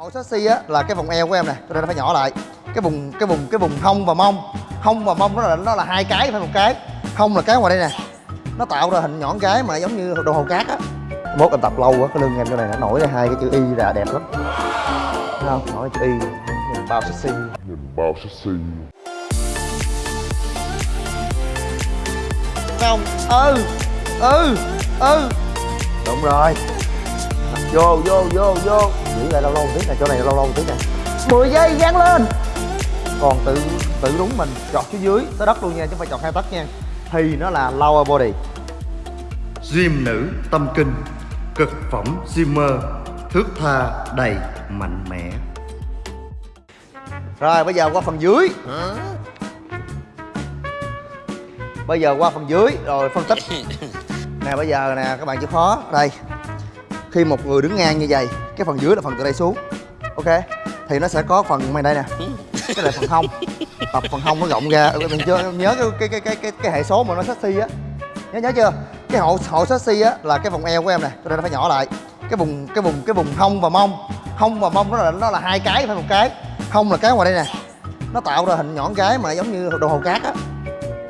Hậu sexy á là cái vòng eo của em nè, cho nên nó phải nhỏ lại. Cái vùng cái vùng cái vùng hông và mông. Hông và mông nó là nó là hai cái phải một cái. Hông là cái ngoài đây nè. Nó tạo ra hình nhọn cái mà giống như đồ hồ cát á. Mốt em tập lâu quá cái lưng em chỗ này nó nổi ra hai cái chữ y ra đẹp lắm. Thấy không? Nổi chữ y nhìn bao sexy. nhìn bao sexy không ừ ừ ừ đúng rồi vô vô vô vô. Giữ lại lâu lâu một tí nè chỗ này lâu lâu một tí nè. 10 giây gắn lên. Còn tự tự đúng mình chọt xuống dưới tới đất luôn nha chứ không phải chọt hai tấc nha. Thì nó là lower body. Gym nữ tâm kinh cực phẩm gymmer thước tha đầy mạnh mẽ. Rồi bây giờ qua phần dưới. Bây giờ qua phần dưới rồi phân tích. Nè bây giờ nè các bạn chịu khó. Đây khi một người đứng ngang như vậy cái phần dưới là phần từ đây xuống. Ok? Thì nó sẽ có phần bên đây nè. Cái là phần hông. Tập phần hông nó rộng ra. Ờ, mình chưa nhớ cái cái cái cái cái hệ số mà nó sexy á. Nhớ nhớ chưa? Cái hộ hộ sexy á là cái vòng eo của em nè. Cho nên nó phải nhỏ lại. Cái vùng cái vùng cái vùng hông và mông. Hông và mông nó là nó là hai cái phải một cái. Hông là cái ngoài đây nè. Nó tạo ra hình nhọn cái mà giống như đồ hồ cát á.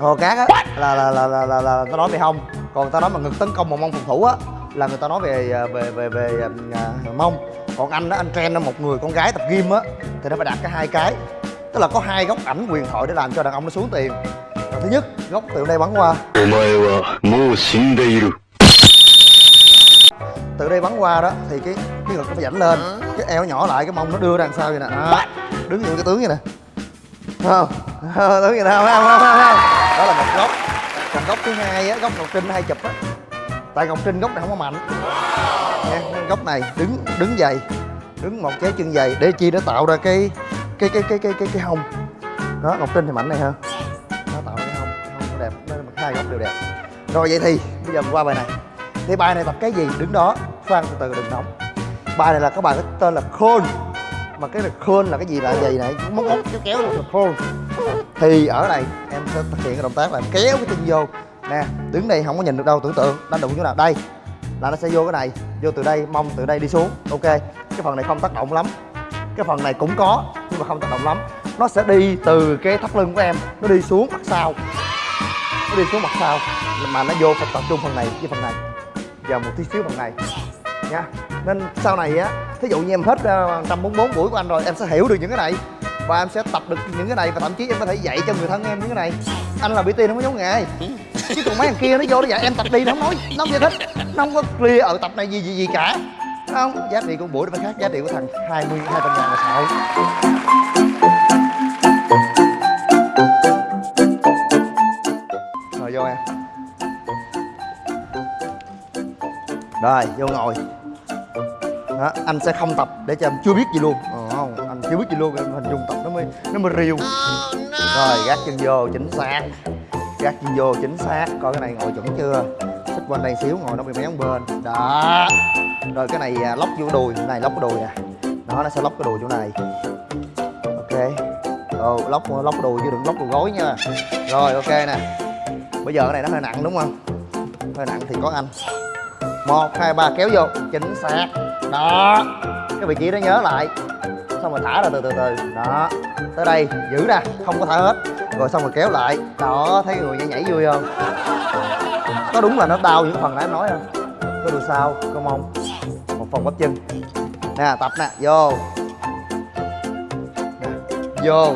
Hồ cát á là là là là là, là tao nói về hông. Còn tao nói mà ngực tấn công mà mông phòng thủ á là người ta nói về à, về về về uh, mông. Còn anh đó anh trend là một người con gái tập gym á thì nó phải đạt cái hai cái. Tức là có hai góc ảnh quyền thoại để làm cho đàn ông nó xuống tiền. Thứ nhất góc từ đây bắn qua. Từ đây bắn qua đó thì cái cái ngực nó phải dảnh lên. Cái eo nhỏ lại cái mông nó đưa ra đằng sau vậy nè? À, đứng như cái tướng vậy nè. Không? Tướng vậy nè không? Không? Không? Đó là một góc. Còn góc thứ hai á góc ngọc trinh hay chụp á tại ngọc trinh góc này không có mạnh. Nha nên góc này đứng đứng dày đứng một cái chân dày để chi nó tạo ra cái cái cái cái cái cái cái hông. Đó ngọc trinh thì mạnh này hơn nó tạo ra cái hông cái hông nó đẹp nó hai góc đều đẹp. Rồi vậy thì bây giờ mình qua bài này. Thì bài này tập cái gì? Đứng đó khoan từ từ đừng nóng. Bài này là các bạn có tên là khôn. Mà cái là khôn là cái gì là gì này? Móc móc kéo kéo là khôn. Thì ở đây em sẽ thực hiện cái động tác là kéo cái chân vô nè đứng đây không có nhìn được đâu tưởng tượng đánh đụng chỗ nào. Đây là nó sẽ vô cái này vô từ đây mông từ đây đi xuống. Ok cái phần này không tác động lắm. Cái phần này cũng có nhưng mà không tác động lắm. Nó sẽ đi từ cái thắt lưng của em nó đi xuống mặt sau. Nó đi xuống mặt sau mà nó vô phải tập trung phần này với phần này. Và một tí xíu phần này. Nha nên sau này á thí dụ như em hết ờ, 144 buổi của anh rồi em sẽ hiểu được những cái này. Và em sẽ tập được những cái này và thậm chí em có thể dạy cho người thân em những cái này. Anh là bị tiên không có giống nghề chứ còn mấy thằng kia nó vô nó dạy em tập đi nó không nói nó không giải thích nó không có clear ở tập này gì gì gì cả. Không giá trị của buổi nó khác giá trị của thằng 20 hai trăm ngàn là sợ rồi vô em. Rồi vô ngồi. Đó, anh sẽ không tập để cho em chưa biết gì luôn. Ờ, không anh chưa biết gì luôn em hình dung tập nó mới nó mới riêu rồi gác chân vô chính xác gác chân vô chính xác, coi cái này ngồi chuẩn chưa? Xích quanh đây xíu, ngồi nó bị méo bên. Đó. Rồi cái này à, lóc vô đùi. Cái này lóc cái đùi nè đó, nó sẽ lóc cái đùi chỗ này. Ok. Ồ, lóc lóc đùi chứ đừng lóc đùi gối nha. Rồi, ok nè. Bây giờ cái này nó hơi nặng đúng không? Hơi nặng thì có anh. Một, hai, ba, kéo vô. Chính xác. Đó. Cái vị trí đó nhớ lại. Xong rồi thả ra từ từ từ. Đó. Tới đây, giữ nè. Không có thả hết rồi xong rồi kéo lại. Đó thấy người nhảy nhảy vui không? Có đúng là nó đau những phần nãy em nói không? Có đùi sau có mông? Một phần bắp chân. Nè tập nè vô. Nè, vô.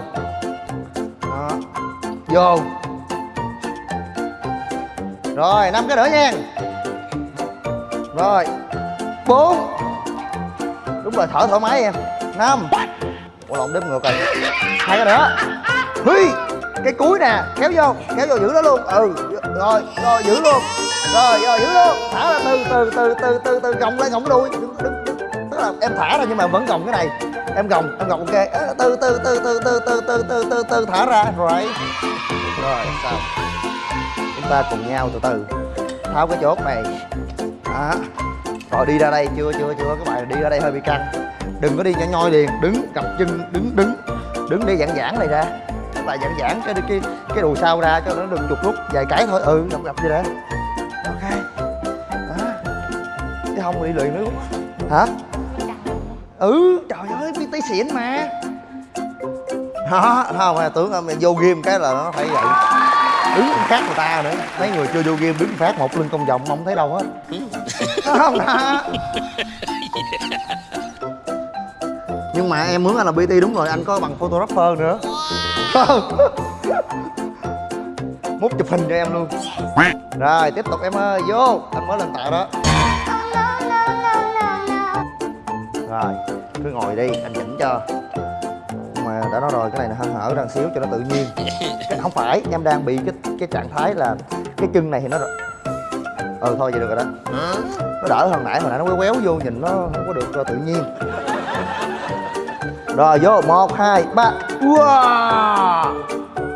Đó. Vô. Rồi năm cái nữa nha. Rồi. Bốn. Đúng rồi thở thoải mái em. Năm. Ủa lộn đếm ngược rồi. Hai cái nữa. Huy cái cuối nè kéo vô kéo vô giữ nó luôn ừ rồi rồi giữ luôn rồi rồi giữ luôn thả ra từ từ từ từ từ từ gồng lên gồng đuôi đứng đứng đứng tức là em thả ra nhưng mà vẫn gồng cái này em gồng em gồng ok từ từ từ từ từ từ từ từ từ từ thả ra rồi rồi xong chúng ta cùng nhau từ từ tháo cái chốt này đó rồi đi ra đây chưa chưa chưa các bạn đi ra đây hơi bị căng đừng có đi nhỏ nhoi liền đứng cặp chân đứng đứng đứng để giãn giãn này ra các bạn giãn giãn cái cái cái đùi sau ra cho nó đừng chụt rút vài cái thôi. Ừ gặp gặp gì đó ok. Đó. Chứ không đi luyện nữa. Hả? Ừ. Trời ơi pt xịn mà. Đó không à, tưởng em vô game cái là nó phải vậy. Đứng khác người ta nữa. Mấy người chưa vô game đứng phát một lưng công vòng không thấy đâu hết. Không đó nhưng mà em muốn anh là bt đúng rồi anh có bằng photographer nữa không? Múc chụp hình cho em luôn. Rồi tiếp tục em ơi vô. Anh mới lên tạ đó. Rồi cứ ngồi đi anh chỉnh cho. Nhưng mà đã nói rồi cái này là hăng hở ra xíu cho nó tự nhiên. Cái không phải em đang bị cái cái trạng thái là cái chân này thì nó ừ thôi vậy được rồi đó. Nó đỡ hơn nãy hồi nãy nó quéo quéo vô nhìn nó không có được uh, tự nhiên rồi vô một hai ba wow.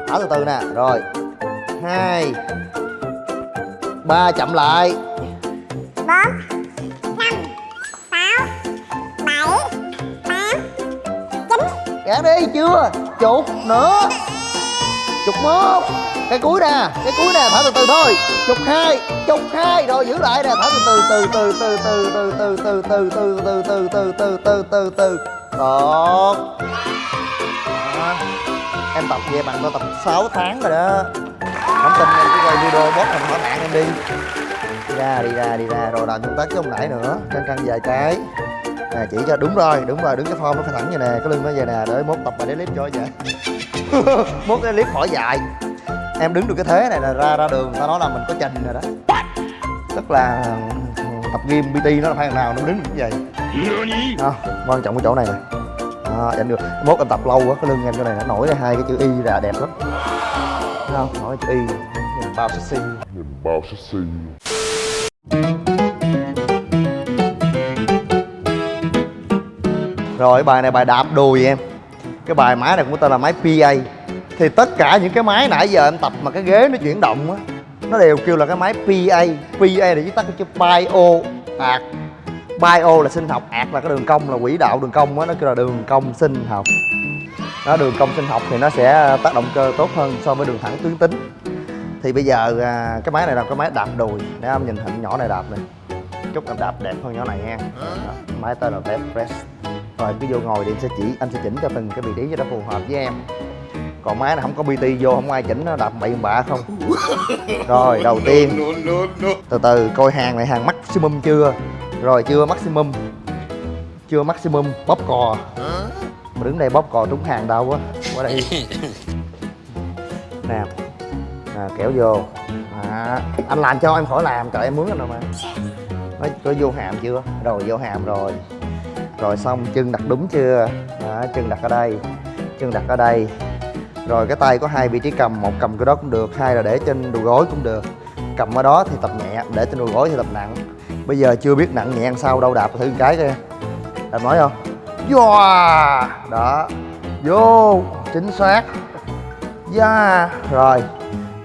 thở từ từ nè rồi hai ba chậm lại bốn năm sáu bảy tám chín gạt đi chưa chục nữa chục một cái cuối nè cái cuối nè thở từ từ thôi chục hai chục hai rồi giữ lại nè thở từ từ từ từ từ từ từ từ từ từ từ từ từ từ từ từ từ được. À, em tập về bằng tôi tập 6 tháng rồi đó. Không tin em cứ coi video bóp hình hỏi bạn em đi. Đi ra đi ra đi ra rồi làm công tác chứ không nãy nữa. Căng căng vài cái. À, chỉ cho đúng rồi đúng rồi đứng cái form nó phải thẳng như nè. Cái lưng nó vậy nè để mốt tập bài clip cho vậy. Mốt cái clip khỏi dài. Em đứng được cái thế này là ra ra đường ta nói là mình có trình rồi đó. Tức là tập gym pt nó là phải thằng nào nó đứng như vậy à, quan trọng cái chỗ này nè. À, em được. Mốt em tập lâu quá cái lưng em chỗ này nó nổi ra hai cái chữ y ra đẹp lắm. Thấy không? Nổi chữ y. Nhìn bao sexy. Bao sẽ xì Rồi bài này bài đạp đùi em. Cái bài máy này cũng tên là máy PA Thì tất cả những cái máy nãy giờ em tập mà cái ghế nó chuyển động á nó đều kêu là cái máy PA PA là viết tắt cái chữ Bio ạt Bio là sinh học, ạt là cái đường cong là quỹ đạo đường cong á Nó kêu là đường cong sinh học. Đó đường cong sinh học thì nó sẽ tác động cơ tốt hơn so với đường thẳng tuyến tính. Thì bây giờ à, cái máy này là cái máy đạp đùi. Để em nhìn hình nhỏ này đạp này. Chúc em đạp đẹp hơn nhỏ này nha. Đó, Máy tên là Vep Press. Rồi cứ vô ngồi thì em sẽ chỉ anh sẽ chỉnh cho từng cái vị trí cho nó phù hợp với em còn máy này không có bt vô không ai chỉnh nó đập bậy bạ không? Rồi đầu tiên. Từ từ coi hàng này hàng maximum chưa? Rồi chưa maximum. Chưa maximum bóp cò. Mà đứng đây bóp cò trúng hàng đâu quá. Qua đây. Nè. À, kéo vô. À, anh làm cho em khỏi làm trời em mướn anh rồi mà. Nó có vô hàm chưa? Rồi vô hàm rồi. Rồi xong chân đặt đúng chưa? Đó, chân đặt ở đây. Chân đặt ở đây rồi cái tay có hai vị trí cầm, một cầm cái đó cũng được, hai là để trên đùi gối cũng được. Cầm ở đó thì tập nhẹ, để trên đùi gối thì tập nặng. Bây giờ chưa biết nặng nhẹ ăn sao, đâu đạp thử một cái coi. Làm nói không? Wow à! đó. Vô, chính xác. Yeah rồi.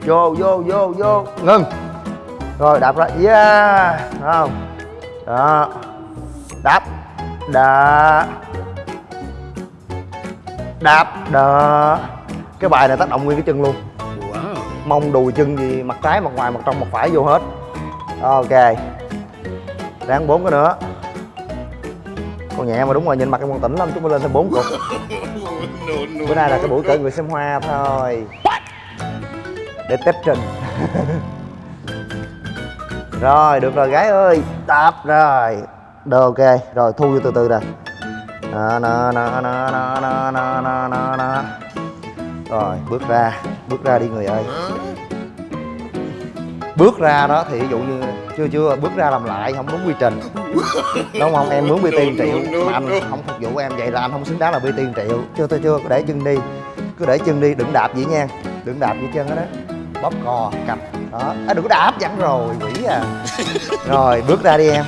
Vô vô vô vô. Ngưng rồi, đạp ra. Dạ. Yeah không? Đó. Đạp. Đạp. Đạp. Đạp cái bài này tác động nguyên cái chân luôn. Mông đùi chân gì mặt trái mặt ngoài mặt trong mặt phải vô hết. Ok. Ráng bốn cái nữa. Con nhẹ mà đúng rồi nhìn mặt em còn tỉnh lắm chúng mới lên thêm bốn cục. Bữa nay là cái buổi cởi người xem hoa thôi. Để test trình. Rồi được rồi gái ơi đạp rồi. Được ok. Rồi thu vô từ từ nè. Nè nè nè nè nè nè nè rồi bước ra bước ra đi người ơi. Bước ra đó thì ví dụ như chưa chưa bước ra làm lại không đúng quy trình. Đúng không? Em mướn bt tiền triệu. mà anh không phục vụ em vậy là anh không xứng đáng là bt tiền triệu. Chưa tôi chưa cứ để chân đi. Cứ để chân đi đừng đạp vậy nha. Đừng đạp vậy chân đó đó. Bóp cò cặp đó. À, đừng có đạp dặn rồi quỷ à. Rồi bước ra đi em.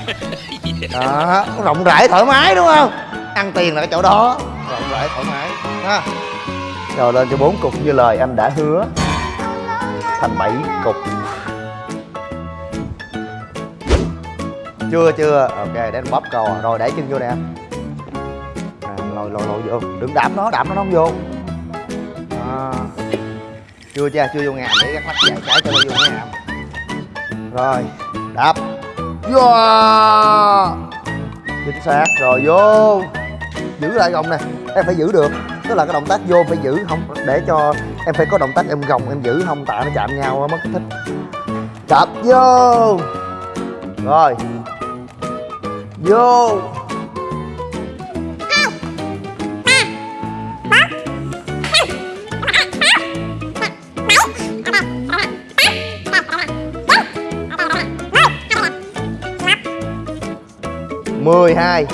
Đó. Rộng rãi thoải mái đúng không? Ăn tiền là cái chỗ đó. Rộng rãi thoải mái. Ha rồi lên cho bốn cục như lời anh đã hứa. Thành bảy cục. Chưa chưa. Ok, để anh bóp cò à. rồi đẩy chân vô nè. À, nè lồi lồi lồi vô. Đừng đạp nó đạp nó không vô. À. chưa chưa chưa vô ngàm để gắt mắt dài cái cho nó vô ngàm rồi, đạp. Vô. Chính xác. Rồi, vô. Giữ lại gồng nè. Em phải giữ được tức là cái động tác vô phải giữ không? Để cho em phải có động tác em gồng, em giữ không, tạ nó chạm nhau mất cái thích. Chạm vô! Rồi. Vô. Mười hai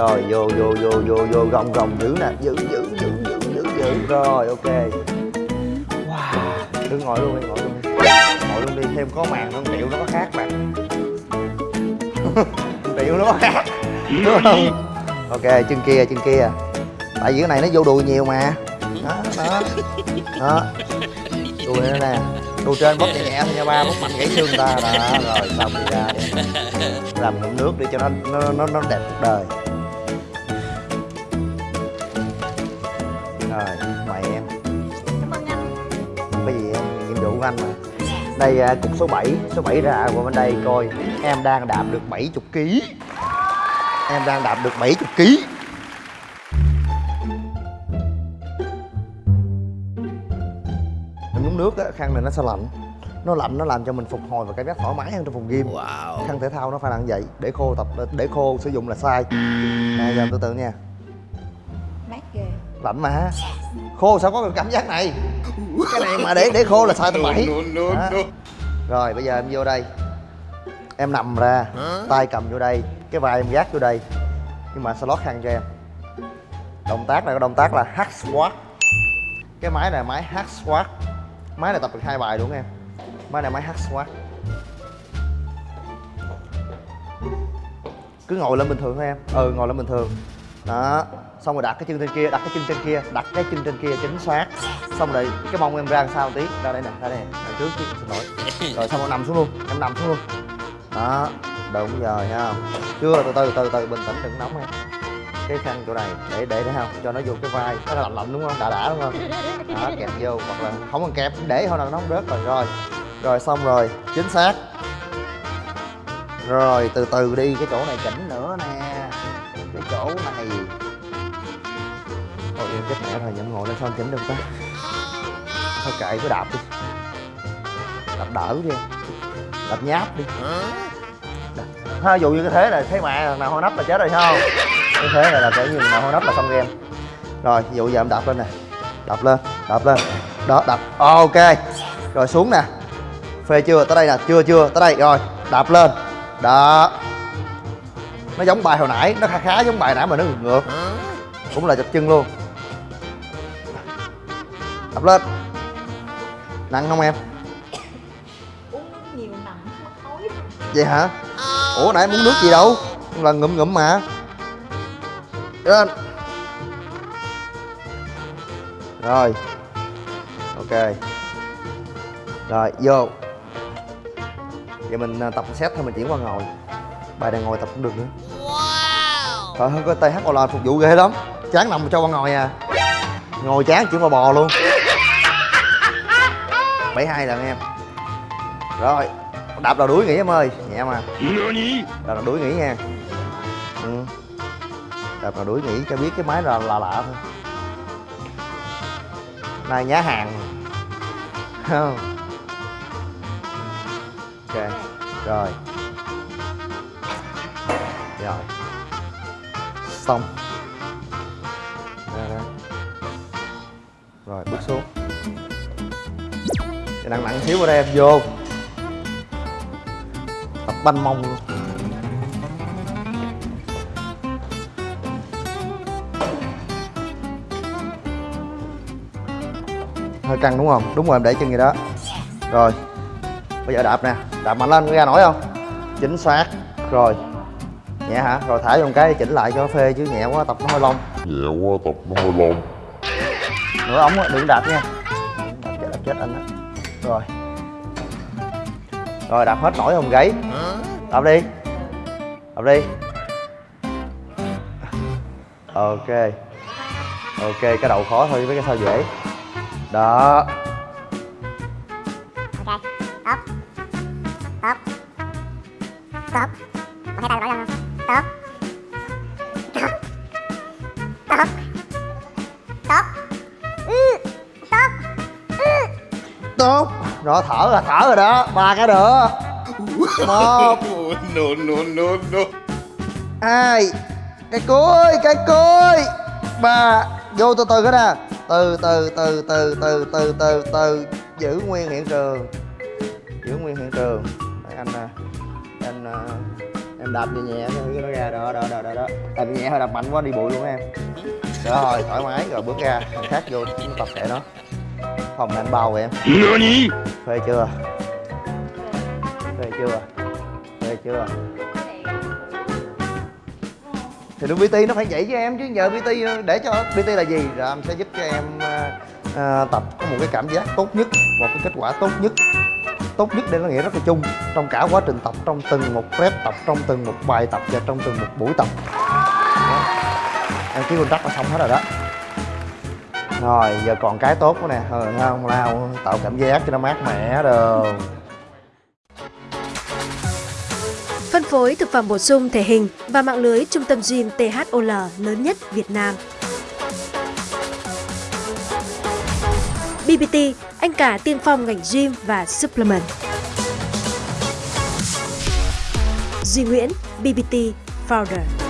rồi vô vô vô vô vô gồng gồng giữ nè. Giữ giữ giữ giữ giữ giữ. Rồi ok. Wow đứng ngồi luôn đi ngồi luôn đi. Ngồi luôn đi thêm có màn nó tiểu nó có khác bạn. Tiểu nó có khác đúng không? Ok chân kia chân kia. Tại vì cái này nó vô đùi nhiều mà. Đó đó. Đó. Đùi nó nè. Đùi trên bóp nhẹ nhẹ thôi nha ba bóp mạnh gãy xương ta. Đó rồi xong đi ra. Đi làm ngụm nước đi cho nó nó nó, nó đẹp cuộc đời. Mời em. Cảm ơn anh. Không có gì em? Nhiệm vụ của anh mà. Đây à, cục số 7 số 7 ra qua bên đây coi. Em đang đạp được 70 kg em đang đạp được 70 kg mình nhúng nước á khăn này nó sẽ lạnh. Nó lạnh nó làm cho mình phục hồi và cảm giác thoải mái hơn trong phòng gym. Khăn thể thao nó phải là như vậy. Để khô tập để khô sử dụng là sai. Nè giờ từ từ nha lạnh mà. Khô sao có cảm giác này? Cái này mà để để khô là sai tầm bảy. Rồi bây giờ em vô đây. Em nằm ra tay cầm vô đây cái vai em gác vô đây. Nhưng mà sẽ lót khăn cho em. Động tác này có động tác là hack squat. Cái máy này là máy hack squat. Máy này tập được hai bài đúng không em? Máy này máy hack squat. Cứ ngồi lên bình thường thôi em. Ừ ngồi lên bình thường. Đó xong rồi đặt cái chân trên kia đặt cái chân trên kia đặt cái chân trên kia chính xác. Xong rồi cái mông em ra sao tí? Ra đây nè ra đây nè. Trước chứ xin lỗi. Rồi xong rồi nằm xuống luôn em nằm xuống luôn. Đó đúng rồi ha chưa từ từ từ từ bình tĩnh đừng nóng em. Cái khăn chỗ này để để để không? Cho nó vô cái vai nó lạnh lạnh đúng không? Đã đã đúng không? Đó kẹp vô hoặc là không cần kẹp để thôi là nó không rớt rồi rồi. Rồi xong rồi chính xác. Rồi từ từ đi cái chỗ này chỉnh nữa nè chết mẹ rồi nhậm ngồi lên sao anh chỉnh được ta? Thôi kệ, cứ đạp đi. Đạp đỡ đi đạp nháp đi. Đạp- ha dụ như cái thế là thấy mẹ nào hôi nắp là chết rồi không? Cái thế này là kiểu như nào hôi nắp là xong game. Rồi, ví dụ giờ em đạp lên nè. Đạp lên đạp lên. Đó, đạp. Ok. Rồi xuống nè. Phê chưa? Tới đây nè. Chưa chưa. Tới đây. Rồi, đạp lên. Đó. Nó giống bài hồi nãy. Nó khá khá giống bài nãy mà nó ngược ngược. Cũng là chập chân luôn đập lên. Nặng không em? Uống nhiều nặng mất vậy hả? Ủa nãy muốn nước gì đâu? Là ngụm ngụm mà. Lên rồi. Ok. Rồi vô. Giờ mình à, tập set thôi mình chuyển qua ngồi. Bài này ngồi tập cũng được nữa. Trời ơi có TH là phục vụ ghê lắm. Chán nằm cho qua ngồi à. Ngồi chán chuyển qua bò luôn 72 lần em. Rồi đạp đầu đuối nghỉ em ơi nhẹ mà. 何 đạp đầu đuối nghỉ nha. Ừ. đạp đầu đuối nghỉ cho biết cái máy là lạ lạ thôi. Này nhá hàng. Ok rồi. Rồi. Xong nặng nặng xíu vào đây em vô. Tập banh mông luôn. Hơi căng đúng không? Đúng rồi em để chân gì đó. Rồi. Bây giờ đạp nè. Đạp mạnh lên ra nổi không? Chính xác. Rồi. Nhẹ hả? Rồi thả vô một cái chỉnh lại cho phê chứ nhẹ quá tập nó hơi lông. Nhẹ quá tập nó hơi lâu nửa ống á, đừng đạp nha. Đạp chết đạp chết anh á rồi. Rồi, đạp hết nổi hồng gáy. Đạp đi. Đạp đi. Ok. Ok, cái đầu khó thôi với cái sau dễ. Đó. Ok. Up up Tốt. Có thấy tay nổi tốt. Rồi thở rồi thở rồi đó. Ba cái nữa. Một. No no no no. hai. Cái cuối cái cuối. Ba. Vô từ từ cái nè. Từ từ từ từ từ từ từ từ. Giữ nguyên hiện trường. Giữ nguyên hiện trường. Đấy, anh à, anh à, em đạp nhẹ nhẹ cho nó ra. Đó đó đó đó đó. Đạp nhẹ hơi đạp mạnh quá đi bụi luôn em. Rồi thoải mái. Rồi bước ra. Thằng khác vô tập thể nó phòng này anh bao em. 何 phê chưa? Phê chưa? Phê chưa? Thì đúng PT nó phải vậy với em chứ giờ PT để cho PT là gì? Rồi anh sẽ giúp cho em à, tập có một cái cảm giác tốt nhất một cái kết quả tốt nhất. Tốt nhất đây nó nghĩa rất là chung trong cả quá trình tập trong từng một rep tập trong từng một bài tập và trong từng một buổi tập. Đó. em ký contract là xong hết rồi đó rồi giờ còn cái tốt nữa nè ừ, không lao tạo cảm giác cho nó mát mẻ được Phân phối thực phẩm bổ sung thể hình và mạng lưới trung tâm gym THOL lớn nhất Việt Nam. BBT, anh cả tiên phong ngành gym và supplement. Duy Nguyễn, BBT Founder.